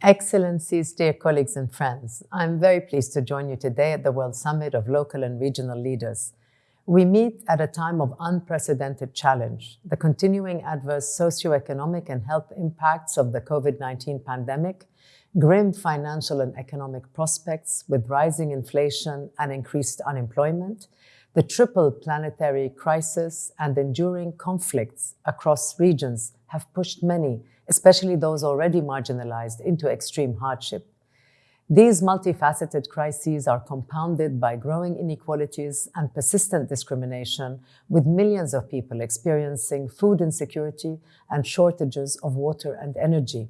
Excellencies, dear colleagues and friends, I'm very pleased to join you today at the World Summit of Local and Regional Leaders. We meet at a time of unprecedented challenge, the continuing adverse socioeconomic and health impacts of the COVID-19 pandemic, grim financial and economic prospects with rising inflation and increased unemployment, the triple planetary crisis and enduring conflicts across regions have pushed many, especially those already marginalized, into extreme hardship. These multifaceted crises are compounded by growing inequalities and persistent discrimination, with millions of people experiencing food insecurity and shortages of water and energy.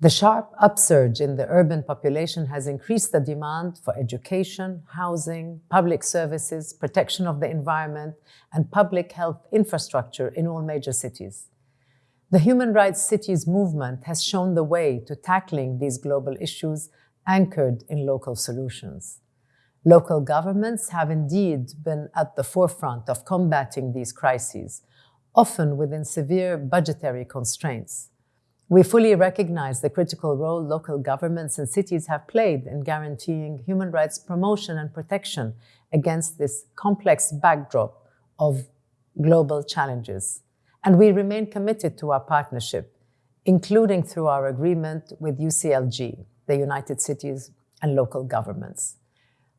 The sharp upsurge in the urban population has increased the demand for education, housing, public services, protection of the environment, and public health infrastructure in all major cities. The Human Rights Cities movement has shown the way to tackling these global issues anchored in local solutions. Local governments have indeed been at the forefront of combating these crises, often within severe budgetary constraints. We fully recognize the critical role local governments and cities have played in guaranteeing human rights promotion and protection against this complex backdrop of global challenges. And we remain committed to our partnership, including through our agreement with UCLG, the United Cities and Local Governments.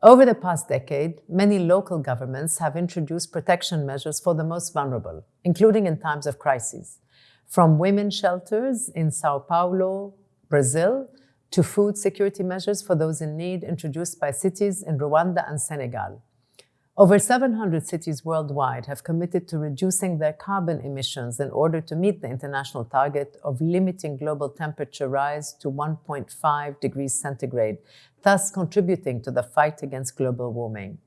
Over the past decade, many local governments have introduced protection measures for the most vulnerable, including in times of crises from women shelters in Sao Paulo, Brazil, to food security measures for those in need introduced by cities in Rwanda and Senegal. Over 700 cities worldwide have committed to reducing their carbon emissions in order to meet the international target of limiting global temperature rise to 1.5 degrees centigrade, thus contributing to the fight against global warming.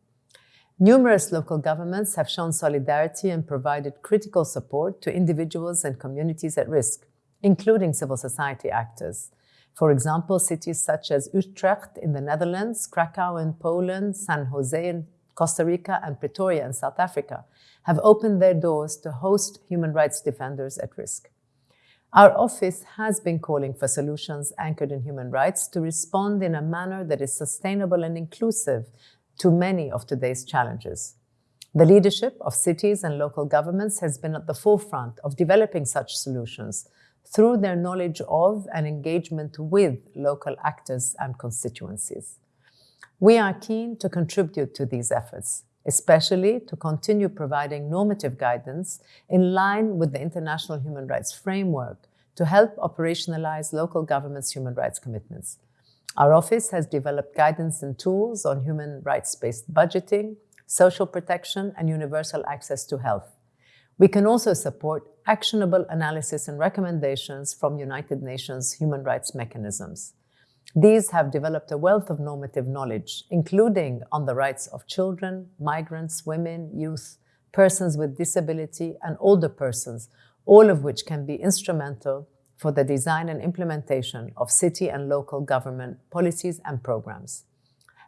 Numerous local governments have shown solidarity and provided critical support to individuals and communities at risk, including civil society actors. For example, cities such as Utrecht in the Netherlands, Krakow in Poland, San Jose in Costa Rica, and Pretoria in South Africa have opened their doors to host human rights defenders at risk. Our office has been calling for solutions anchored in human rights to respond in a manner that is sustainable and inclusive to many of today's challenges. The leadership of cities and local governments has been at the forefront of developing such solutions through their knowledge of and engagement with local actors and constituencies. We are keen to contribute to these efforts, especially to continue providing normative guidance in line with the International Human Rights Framework to help operationalize local governments' human rights commitments. Our office has developed guidance and tools on human rights-based budgeting, social protection, and universal access to health. We can also support actionable analysis and recommendations from United Nations human rights mechanisms. These have developed a wealth of normative knowledge, including on the rights of children, migrants, women, youth, persons with disability, and older persons, all of which can be instrumental for the design and implementation of city and local government policies and programs.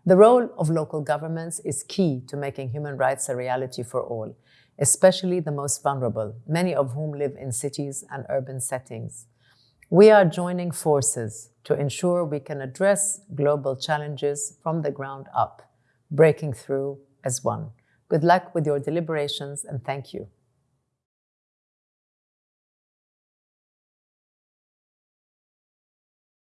The role of local governments is key to making human rights a reality for all, especially the most vulnerable, many of whom live in cities and urban settings. We are joining forces to ensure we can address global challenges from the ground up, breaking through as one. Good luck with your deliberations and thank you.